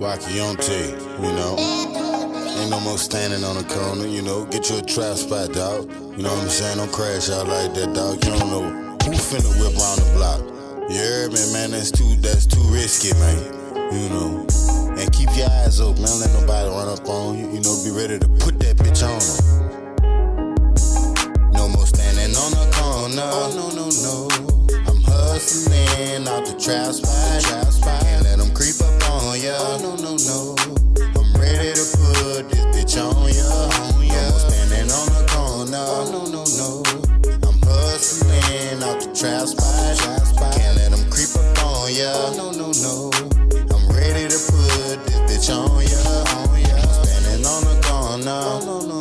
Wakionte, you know. Ain't no more standing on the corner, you know. Get you a trap spot, dog. You know what I'm saying? Don't crash out like that, dog. You don't know who finna whip around the block. Heard me, man? That's too that's too risky, man. You know. And keep your eyes open, man. Let nobody run up on you. You know, be ready to put that bitch on them. No more standing on the corner. Oh, no, no, no. I'm hustling out the trap spot. Trap spot. Can't let them creep up on ya. Oh, no, no, no. I'm ready to put this bitch on ya. On ya. More standing on the corner. Oh, no, no, no. I'm hustling out the trap spot. Trap spot. Can't let them creep up on ya. Oh, no, no, no. I'm ready to put this bitch on ya. On ya. Standing on the corner. Oh, no, no. No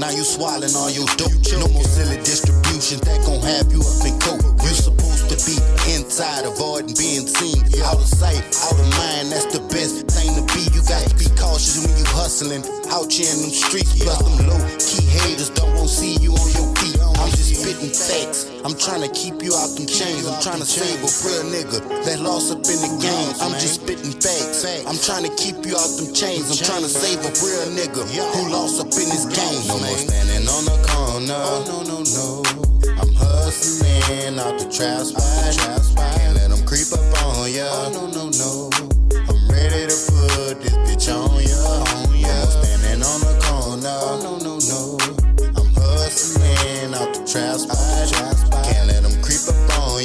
Now you swallowing all your dope. No more silly distribution that gon' have you up in coke. You supposed to be inside, avoiding being seen. Out of sight, out of mind, that's the best thing to be. You got to be cautious when you hustling out here in them streets. Plus them low key haters don't want see you on your feet. I'm just spitting facts. I'm trying to keep you out them chains. I'm trying to save a real nigga that lost up in the game. I'm just spitting facts. I'm trying to keep you out them chains. I'm trying to save a real nigga who lost up in this game. No more standing on the corner. Oh no no no. I'm hustling out the trap spot. Can't let them creep up on ya. Oh no no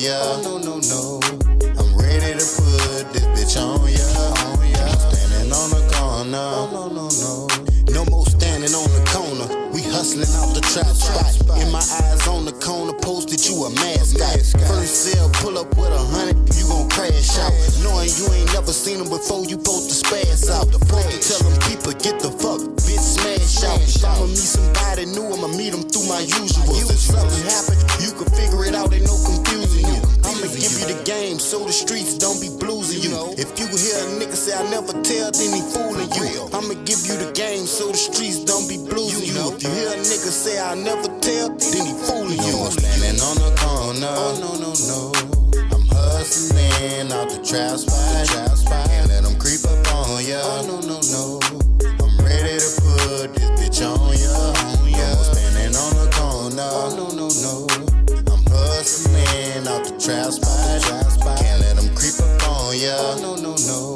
ya. No no no. I'm ready to put this bitch on ya. On ya. Standing on the corner. Oh no no no. No more standing on the corner. We hustling out the trap spot. In my eyes on the corner, posted you a mascot. First sale, pull up with a hundred, you gon' crash out. Knowing you ain't never seen them before, you both to spaz out. Supposed to tell them people, get the fuck, bitch, smash out. I'ma meet somebody new, I'ma meet them through my usual. If something happen, so the streets don't be bluesing you. If you hear a nigga say I never tell, then he fooling you. I'ma give you the game so the streets don't be bluesing you. If you hear a nigga say I never tell, then he fooling you. More standing on the corner. Oh no no no. I'm hustling out the trap spot. Can't let them creep up on ya. Oh no no Trap spot, can't let them creep up on ya. Oh, no, no, no.